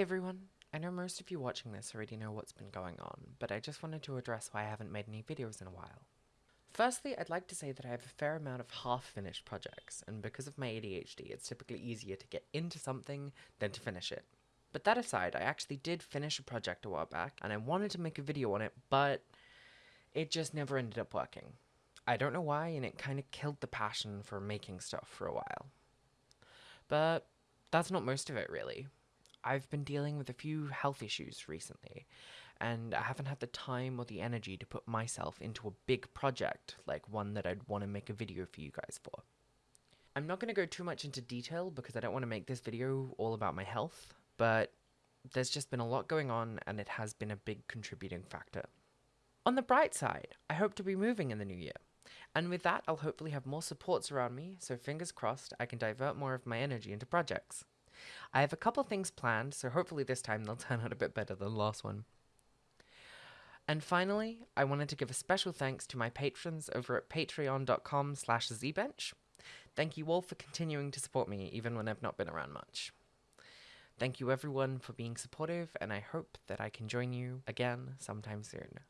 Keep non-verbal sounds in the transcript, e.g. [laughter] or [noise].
Everyone! I know most of you watching this already know what's been going on, but I just wanted to address why I haven't made any videos in a while. Firstly, I'd like to say that I have a fair amount of half-finished projects, and because of my ADHD, it's typically easier to get into something than to finish it. But that aside, I actually did finish a project a while back, and I wanted to make a video on it, but it just never ended up working. I don't know why, and it kind of killed the passion for making stuff for a while. But that's not most of it, really. I've been dealing with a few health issues recently, and I haven't had the time or the energy to put myself into a big project like one that I'd want to make a video for you guys for. I'm not going to go too much into detail because I don't want to make this video all about my health, but there's just been a lot going on and it has been a big contributing factor. On the bright side, I hope to be moving in the new year. And with that, I'll hopefully have more supports around me, so fingers crossed I can divert more of my energy into projects. I have a couple things planned, so hopefully this time they'll [laughs] turn out a bit better than the last one. And finally, I wanted to give a special thanks to my patrons over at patreon.com slash zbench. Thank you all for continuing to support me, even when I've not been around much. Thank you everyone for being supportive, and I hope that I can join you again sometime soon.